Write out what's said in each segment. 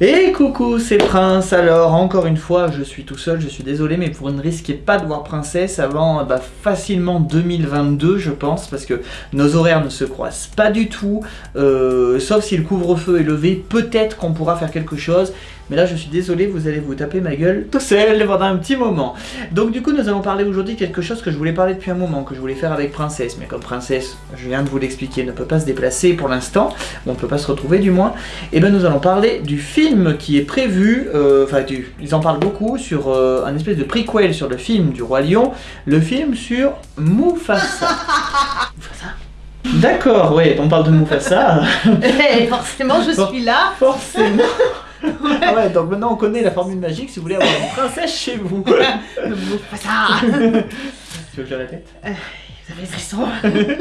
Et coucou, c'est Prince. Alors, encore une fois, je suis tout seul, je suis désolé, mais vous ne risquez pas de voir Princesse avant bah, facilement 2022, je pense, parce que nos horaires ne se croisent pas du tout. Euh, sauf si le couvre-feu est levé, peut-être qu'on pourra faire quelque chose. Mais là, je suis désolé, vous allez vous taper ma gueule tout seul pendant un petit moment. Donc du coup, nous allons parler aujourd'hui de quelque chose que je voulais parler depuis un moment, que je voulais faire avec Princesse. Mais comme Princesse, je viens de vous l'expliquer, ne peut pas se déplacer pour l'instant, on ne peut pas se retrouver du moins, et eh bien nous allons parler du film qui est prévu, euh, enfin, ils en parlent beaucoup, sur euh, un espèce de prequel sur le film du Roi Lion, le film sur Mufasa. Mufasa D'accord, ouais, on parle de Mufasa. Eh, forcément, je suis là. Forcément. Ah ouais, donc maintenant on connaît la formule magique si vous voulez avoir une princesse chez vous. Mufasa. tu veux que je répète euh, Vous avez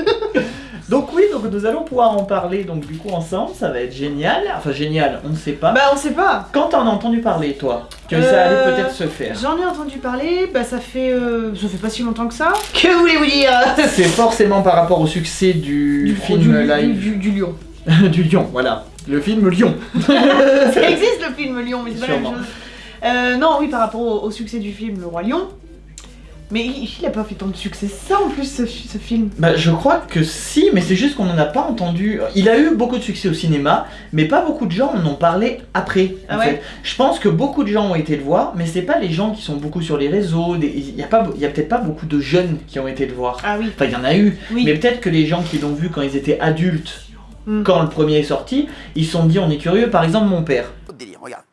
donc oui, donc nous allons pouvoir en parler donc du coup ensemble, ça va être génial. Enfin génial, on ne sait pas. Bah on sait pas. Quand t'en as entendu parler toi Que ça allait Euh, peut-être se faire J'en ai entendu parler, bah ça fait, euh, ça fait pas si longtemps que ça. Que voulez-vous dire? C'est forcément par rapport au succès du, film du, live du, du lion. du Lion, voilà. Le film Lion. ça existe le film Lion, mais c'est pas la même chose. Euh, non, oui, par rapport au, au succès du film Le Roi Lion. Mais il, il a pas fait tant de succès ça en plus ce, fi- ce film. Bah je crois que si, mais c'est juste qu'on n'en a pas entendu. Il a eu beaucoup de succès au cinéma, mais pas beaucoup de gens en ont parlé après. en Ah ouais? fait. Je pense que beaucoup de gens ont été le voir, mais c'est pas les gens qui sont beaucoup sur les réseaux. des- Il y a pas, il y a peut-être pas beaucoup de jeunes qui ont été le voir. Ah oui. Enfin, il y en a eu, Oui. mais peut-être que les gens qui l'ont vu quand ils étaient adultes, Mm. quand le premier est sorti, ils se sont dit on est curieux. Par exemple, mon père. Autre délire, regarde.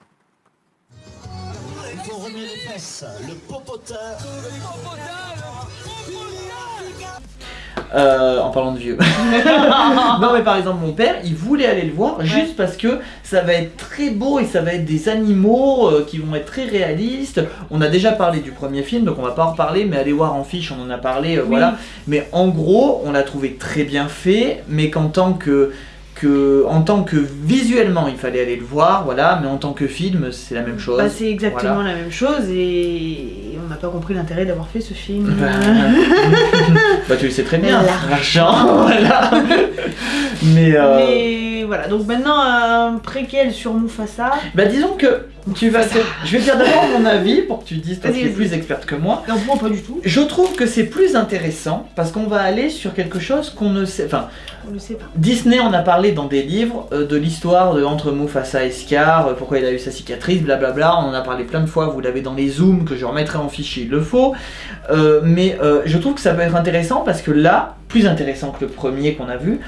Il faut remuer les fesses, le popotin. Euh, en parlant de vieux. non mais par exemple mon père, il voulait aller le voir juste parce que ça va être très beau et ça va être des animaux euh, qui vont être très réalistes. On a déjà parlé du premier film donc on va pas en reparler mais allez voir en fiche on en a parlé euh, Oui. voilà. Mais en gros on l'a trouvé très bien fait mais qu'en tant que que en tant que visuellement il fallait aller le voir voilà mais en tant que film c'est la même chose. Bah, c'est exactement Voilà. la même chose et on n'a pas compris l'intérêt d'avoir fait ce film. Bah, bah, tu le sais très bien, L'argent. l'argent, voilà. Mais, euh, Mais voilà, donc maintenant un préquel sur Mufasa. Bah disons que tu vas te... Je vais te dire d'abord mon avis pour que tu dises toi qui es plus experte que moi. Non, moi pas du tout, Je trouve que c'est plus intéressant parce qu'on va aller sur quelque chose qu'on ne sait... Enfin, on le sait pas. Disney en a parlé dans des livres euh, de l'histoire de entre Mufasa et Scar, euh, pourquoi il a eu sa cicatrice, blablabla. On en a parlé plein de fois, vous l'avez dans les zooms que je remettrai en fichier, il le faut. Euh, mais je trouve que ça peut être intéressant parce que là, plus intéressant que le premier qu'on a vu,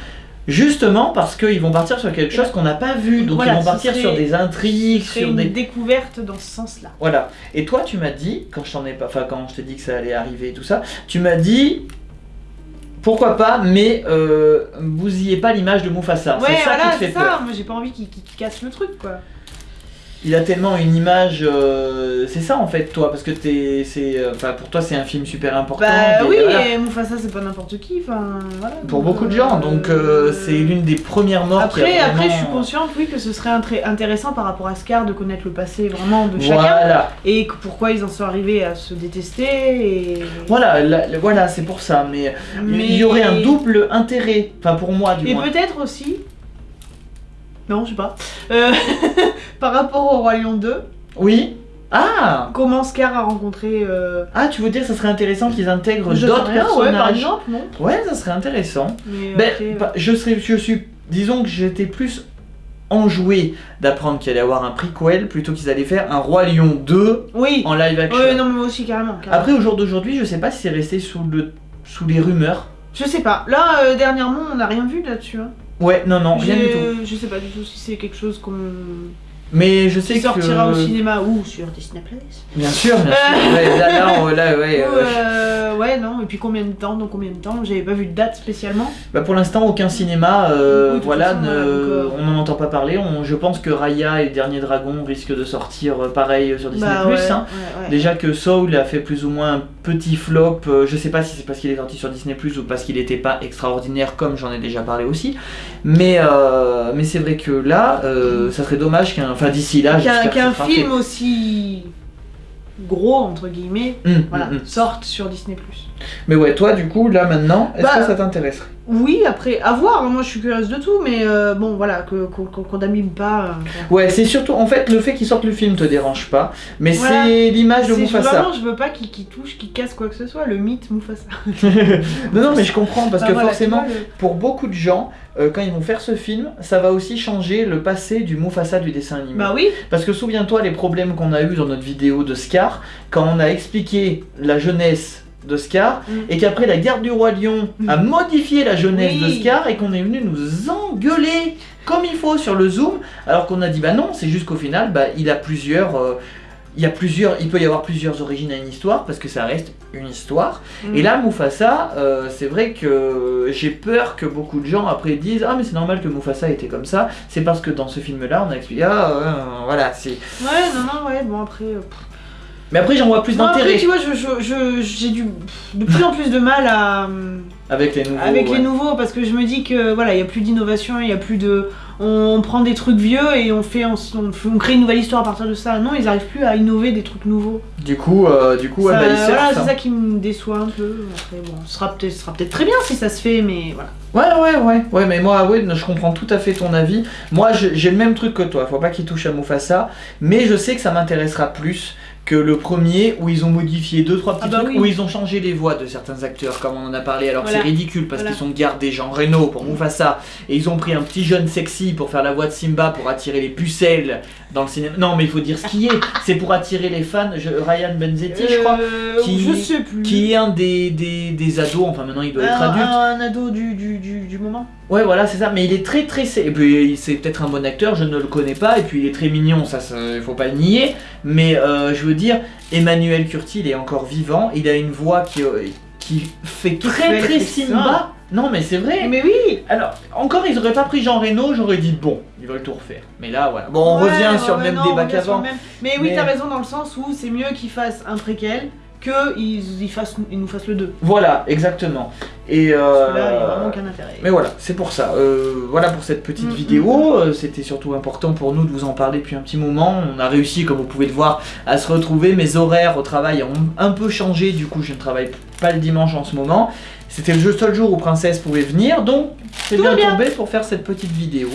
justement parce qu'ils vont partir sur quelque chose qu'on n'a pas vu. Donc Voilà, ils vont partir serait- sur des intrigues, sur une des découverte dans ce sens-là. voilà. Et toi, tu m'as dit, quand je t'en ai pas, enfin quand je t'ai dit que ça allait arriver et tout ça, tu m'as dit, pourquoi pas, mais euh, bousillez pas l'image de Mufasa. ouais, c'est ça voilà, qui te fait peur. ça. Moi j'ai pas envie qu'il casse le truc quoi. Il a tellement une image, euh, c'est ça en fait, toi, parce que t'es, c'est, euh, enfin pour toi c'est un film super important. Bah et oui, voilà. et Mufasa c'est pas n'importe qui, enfin voilà. Pour donc, beaucoup de gens, donc euh, c'est l'une des premières morts. qui a Après, après, je suis consciente, oui, que ce serait intéressant par rapport à Scar de connaître le passé vraiment de chacun Voilà, et que pourquoi ils en sont arrivés à se détester et. voilà, la- la- voilà, c'est pour ça. Mais il y aurait un double intérêt, enfin pour moi du Et moins. peut-être aussi. Non, je sais pas. Euh, par rapport au Roi Lion 2, Oui. Ah. comment Scar a rencontré. Euh... Ah, tu veux dire que ça serait intéressant qu'ils intègrent d'autres personnages Ouais, par exemple, non Ouais, ça serait intéressant. Mais Ben, bah, je serais, je suis, disons que j'étais plus enjoué d'apprendre qu'il allait y avoir un prequel plutôt qu'ils allaient faire un Roi Lion 2 Oui. en live action. Ouais, non, mais moi aussi, carrément. carrément. Après, au jour d'aujourd'hui, je sais pas si c'est resté sous le, sous les rumeurs. Je sais pas. Là, euh, dernièrement, on n'a rien vu là-dessus. Hein. Ouais, non, non, rien du tout. Je sais pas du tout si c'est quelque chose qu'on. Mais je sais qui que sortira au cinéma ou sur Disney Plus. Bien sûr, bien sûr. Ouais, là, là, on- là, ouais, Ou, ouais. Euh, ouais, non, et puis combien de temps Dans combien de temps J'avais pas vu de date spécialement. Bah pour l'instant, aucun cinéma, euh, Oui, voilà, façon, ne- voilà, donc, euh, on n'en entend pas parler. On- je pense que Raya et Dernier Dragon risquent de sortir euh, pareil sur Disney+. Bah, ouais, hein. ouais, ouais. Déjà que Soul a fait plus ou moins un petit flop, je sais pas si c'est parce qu'il est sorti sur Disney ou parce qu'il n'était pas extraordinaire comme j'en ai déjà parlé aussi, mais, mais c'est vrai que là, ça serait dommage qu'un, enfin d'ici là, Qu'un film aussi gros, entre guillemets. Hum, voilà, hum, hum. sorte sur Disney+. Mais ouais, toi du coup, là maintenant, est-ce Bah, que ça t'intéresserait Oui, après, à voir, hein, moi je suis curieuse de tout, mais euh, bon, voilà, que- qu'on n'abîme pas. euh, Ouais, c'est surtout, en fait, le fait qu'il sorte le film te dérange pas, mais Voilà. c'est l'image de Mufasa. Vraiment, je veux pas qu'il qu'il touche, qu'il casse quoi que ce soit, le mythe Mufasa. non, non, mais je comprends, parce Bah, que voilà, forcément, tu vois, le- pour beaucoup de gens, euh, quand ils vont faire ce film, ça va aussi changer le passé du Mufasa du dessin animé. Bah oui, Parce que souviens-toi les problèmes qu'on a eu dans notre vidéo de Scar, quand on a expliqué la jeunesse de Scar, Mm. et qu'après la garde du roi lion a modifié la jeunesse Oui. de Scar, et qu'on est venu nous engueuler comme il faut sur le zoom, alors qu'on a dit bah non, c'est juste qu'au final, bah, il a plusieurs... euh, il, y a plusieurs, il peut y avoir plusieurs origines à une histoire parce que ça reste une histoire. Mm. Et là, Mufasa, euh, c'est vrai que j'ai peur que beaucoup de gens après disent Ah, mais c'est normal que Mufasa était comme ça. C'est parce que dans ce film-là, on a expliqué Ah, euh, voilà, c'est. Ouais, non, non, ouais, bon après. euh. Mais après, j'en vois plus d'intérêt tu vois, je- je- je- j'ai du de plus en plus de mal à. avec les nouveaux. avec ouais. les nouveaux parce que je me dis que voilà il y a plus d'innovation il y a plus de on prend des trucs vieux et on fait on, on, on crée une nouvelle histoire à partir de ça non ils arrivent plus à innover des trucs nouveaux Du coup, euh, du coup, ouais, Ça- bah, ils voilà surfent, c'est hein. ça qui me déçoit un peu après bon ce sera peut-être peut-être très bien si ça se fait mais voilà Ouais, ouais, ouais, ouais, mais moi, ouais, je comprends tout à fait ton avis. Moi, j'ai le même truc que toi. Faut pas qu'il touche à Mufasa, mais je sais que ça m'intéressera plus que le premier où ils ont modifié deux trois petits Ah bah trucs oui. où ils ont changé les voix de certains acteurs comme on en a parlé alors que c'est ridicule parce Voilà. qu'ils ont gardé Jean Reno pour Mufasa et ils ont pris un petit jeune sexy pour faire la voix de Simba pour attirer les pucelles dans le cinéma non mais il faut dire ce qui est c'est pour attirer les fans je- Ryan Benzetti je crois Euh, qui- je sais plus qui est un des, des, des ados enfin maintenant il doit être un, adulte un ado du, du, du, du moment Ouais, voilà, c'est ça. Mais il est très très. Et puis c'est peut-être un bon acteur, je ne le connais pas. Et puis il est très mignon, ça, il faut pas le nier. Mais euh, je veux dire, Emmanuel Curti, il est encore vivant. Il a une voix qui, euh, qui fait très très Simba. Non, mais c'est vrai. mais oui Alors, encore, ils auraient pas pris Jean Reno, j'aurais dit bon, ils veulent tout refaire. Mais là, voilà. Bon, on Ouais, revient sur le même non, débat qu'avant. même. Mais oui, t'as raison dans le sens où c'est mieux qu'ils fassent un préquel que ils, ils, fassent, ils nous fassent le 2. Voilà, exactement. Et Parce euh, que là, il a vraiment aucun intérêt. Mais voilà, c'est pour ça. Euh, voilà pour cette petite vidéo. Euh, C'était surtout important pour nous de vous en parler depuis un petit moment. On a réussi, comme vous pouvez le voir, à se retrouver. Mes horaires au travail ont un peu changé. Du coup, je ne travaille pas le dimanche en ce moment. C'était le seul jour où Princesse pouvait venir. Donc, c'est bien tombé pour faire cette petite vidéo.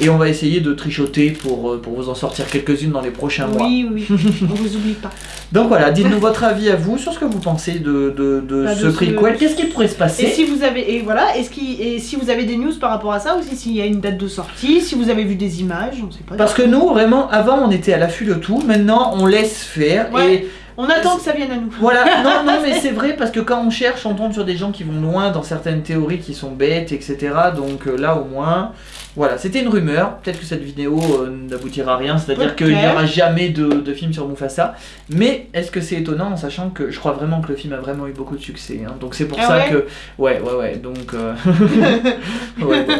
Et on va essayer de trichoter pour, euh, pour vous en sortir quelques-unes dans les prochains mois. Oui, oui, on vous oublie pas. Donc voilà, dites-nous votre avis à vous sur ce que vous pensez de, de, de Bah, de ce ce- prequel. Qu'est-ce qui pourrait se passer Et si vous avez et voilà, est-ce qu'il et si vous avez des news par rapport à ça aussi, s'il y a une date de sortie, si vous avez vu des images, on sait pas. Parce que nous, vraiment, avant, on était à l'affût de tout. Maintenant, on laisse faire. Ouais. Et on attend que ça vienne à nous. voilà, non, non, mais c'est vrai parce que quand on cherche, on tombe sur des gens qui vont loin dans certaines théories qui sont bêtes, etc. Donc euh, là, au moins, voilà, c'était une rumeur. Peut-être que cette vidéo euh, n'aboutira à rien, c'est-à-dire qu'il n'y aura jamais de, de film sur Mufasa. Mais est-ce que c'est étonnant en sachant que je crois vraiment que le film a vraiment eu beaucoup de succès. hein. Donc c'est pour Ah ça ouais que. Ouais, ouais, ouais. Donc. euh, ouais, bon.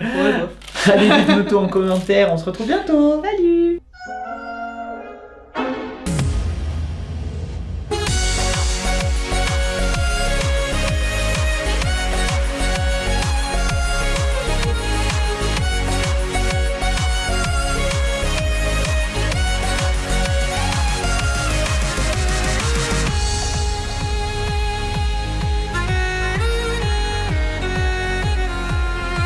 Ouais, bof. Allez, dites-nous tout en commentaire. On se retrouve bientôt. Salut